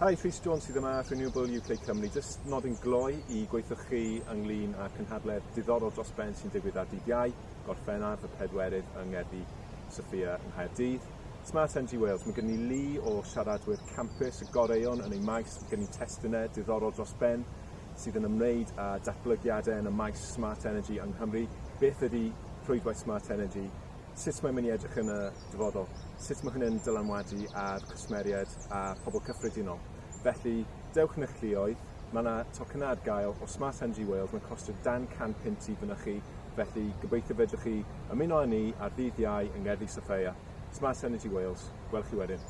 Hi, Rhys Jones sydd yma Renewable UK Cymru, jyst nodyn gloi i gweithioch chi ynglyn â cynhadledd diddorol dros ben sy'n digwydd ar dydd iau, gorffennaf y pedwerydd yng Ngerddi Sophia yng Nghaerdydd. Smart Energy Wales, mae gen i lu o siaradwyr campus y goreion yn ei maes, mae gen i testunau diddorol dros ben sydd yn ymwneud â datblygiadau yn y maes Smart Energy yng Nghymru. Beth ydy rhwydwaith Smart Energy sut mae'n mynd i edrych yn y dyfodol, sut mae hynny'n dylanwadu ar cwsmeriaid a pobl cyffredinol. Felly, dewch yn eich llioedd, mae yna tocynna ar gael o Smart Energy Wales, mae'n costio dan 100 pint i fyny chi, felly gobeithio fedrwch chi ymuno â ni ar ddydd iau yng Ngerddi Sophia. Smart Energy Wales, gwelwch chi wedyn.